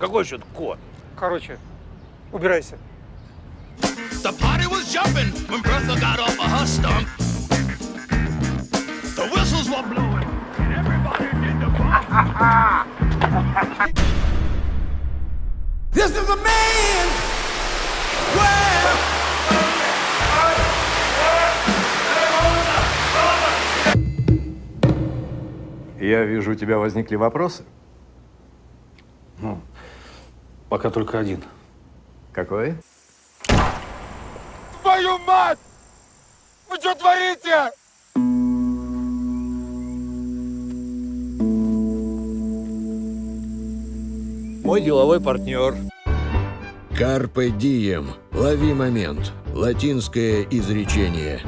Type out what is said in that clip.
Какой еще кот? Короче, убирайся. The party was jumping when Bertha got off of her stump. The whistles were blowing and everybody did the bump. this is a man's world. Я вижу, у тебя возникли вопросы. Ну, пока только один. Какой? Твою мать! Вы что творите? Мой деловой партнер. Карпе дием. Лови момент. Латинское изречение.